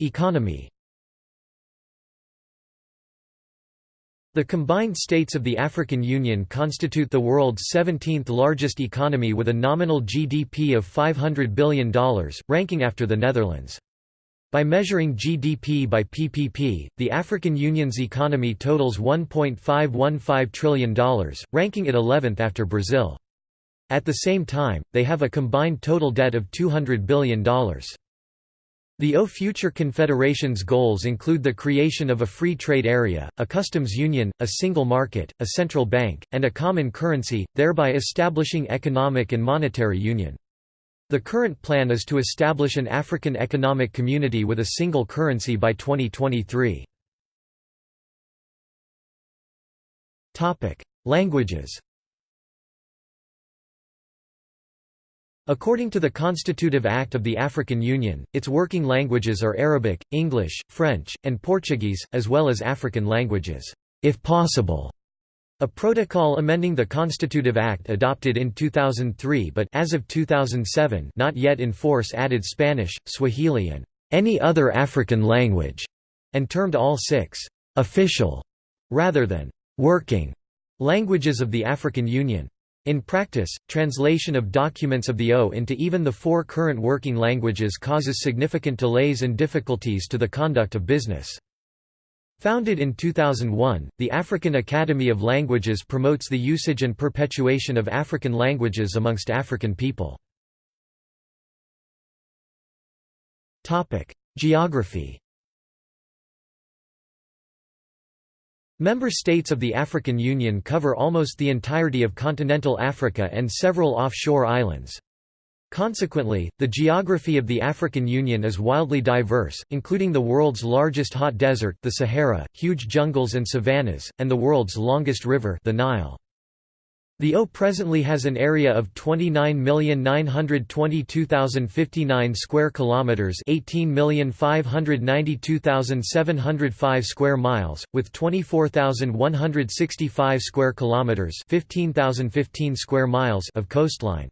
Economy The combined states of the African Union constitute the world's 17th largest economy with a nominal GDP of $500 billion, ranking after the Netherlands. By measuring GDP by PPP, the African Union's economy totals $1.515 trillion, ranking it 11th after Brazil. At the same time, they have a combined total debt of $200 billion. The O future confederation's goals include the creation of a free trade area, a customs union, a single market, a central bank, and a common currency, thereby establishing economic and monetary union. The current plan is to establish an African economic community with a single currency by 2023. Languages According to the Constitutive Act of the African Union, its working languages are Arabic, English, French, and Portuguese, as well as African languages, if possible. A protocol amending the Constitutive Act adopted in 2003 but as of 2007 not yet in force added Spanish, Swahili and any other African language, and termed all six official rather than working languages of the African Union. In practice, translation of documents of the O into even the four current working languages causes significant delays and difficulties to the conduct of business. Founded in 2001, the African Academy of Languages promotes the usage and perpetuation of African languages amongst African people. Geography Member states of the African Union cover almost the entirety of continental Africa and several offshore islands. Consequently, the geography of the African Union is wildly diverse, including the world's largest hot desert the Sahara, huge jungles and savannas, and the world's longest river the Nile. The O presently has an area of 29,922,059 square kilometers, 18,592,705 square miles, with 24,165 square kilometers, 15,015 square miles of coastline.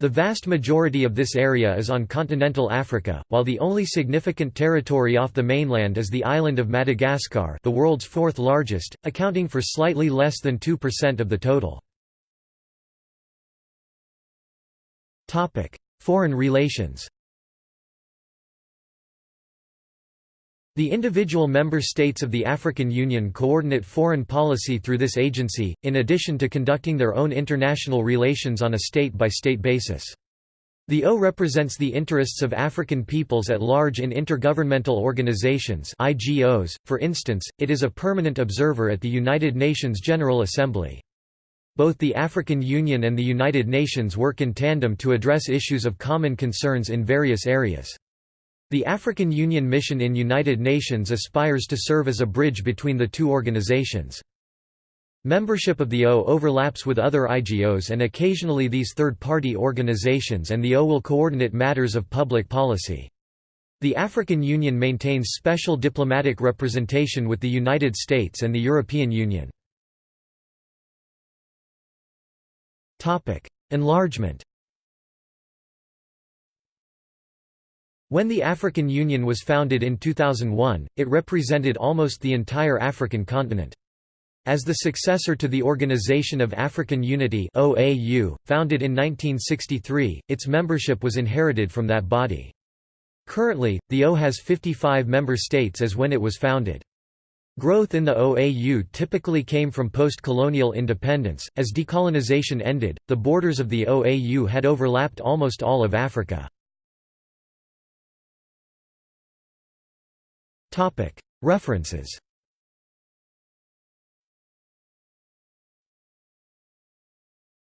The vast majority of this area is on continental Africa, while the only significant territory off the mainland is the island of Madagascar, the world's fourth largest, accounting for slightly less than 2% of the total. Foreign relations The individual member states of the African Union coordinate foreign policy through this agency, in addition to conducting their own international relations on a state-by-state -state basis. The O represents the interests of African peoples at large in intergovernmental organizations IGOs, for instance, it is a permanent observer at the United Nations General Assembly. Both the African Union and the United Nations work in tandem to address issues of common concerns in various areas. The African Union mission in United Nations aspires to serve as a bridge between the two organizations. Membership of the O overlaps with other IGOs and occasionally these third-party organizations and the O will coordinate matters of public policy. The African Union maintains special diplomatic representation with the United States and the European Union. Enlargement When the African Union was founded in 2001, it represented almost the entire African continent. As the successor to the Organization of African Unity OAU, founded in 1963, its membership was inherited from that body. Currently, the O has 55 member states as when it was founded. Growth in the OAU typically came from post-colonial independence. As decolonization ended, the borders of the OAU had overlapped almost all of Africa. References.